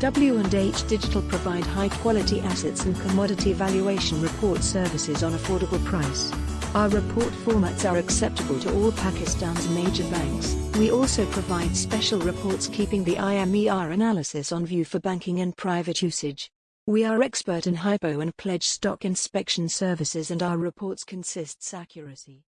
W&H Digital provide high-quality assets and commodity valuation report services on affordable price. Our report formats are acceptable to all Pakistan's major banks. We also provide special reports keeping the IMER analysis on view for banking and private usage. We are expert in hypo and pledge stock inspection services and our reports consists accuracy.